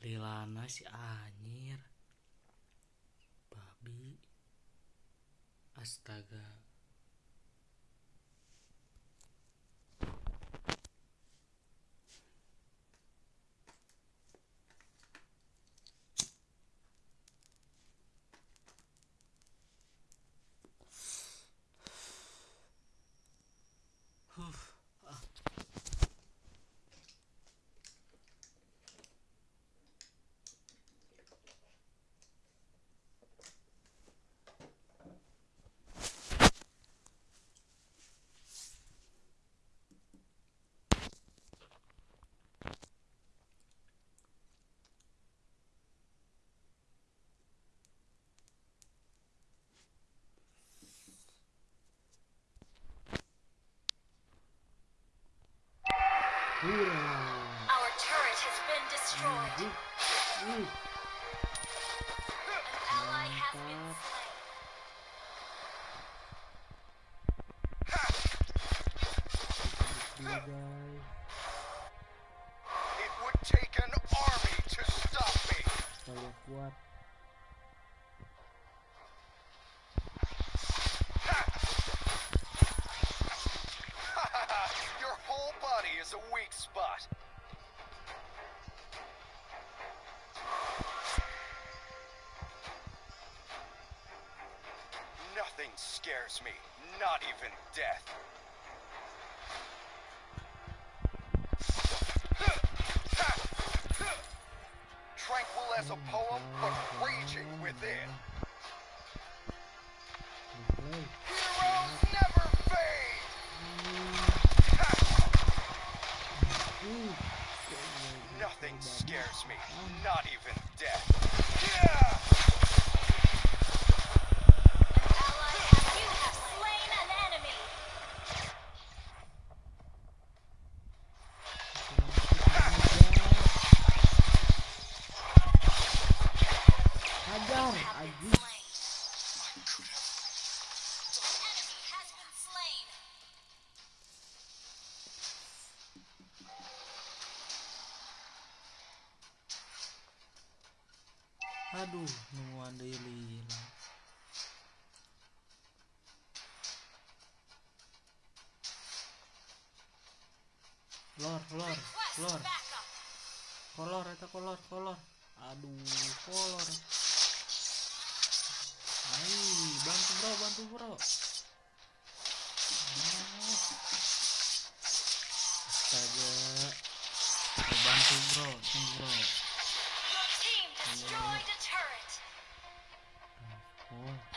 lilana si anjir babi. Astaga. Our turret has been destroyed. An ally has been slain. It would take an army to stop me. Is a weak spot. Nothing scares me, not even death. Tranquil as a poem, but raging within. Me, not even death. Yeah! Ally has you have slain an enemy. Hajar, Have been anjing. slain. Enemy has been slain. Aduh, nemuan deui lila. Lor, lor, lor. Kolor eta kolor, kolor. Aduh, kolor. Hai, bantu bro, bantu bro. Astaga. Ayo bantu bro, tunggu bro. destroyed a turret. Four.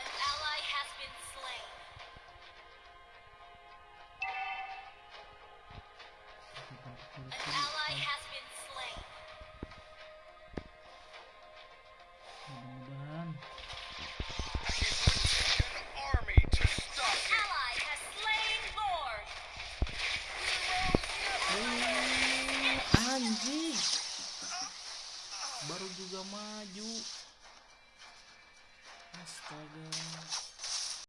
maju. Astaga.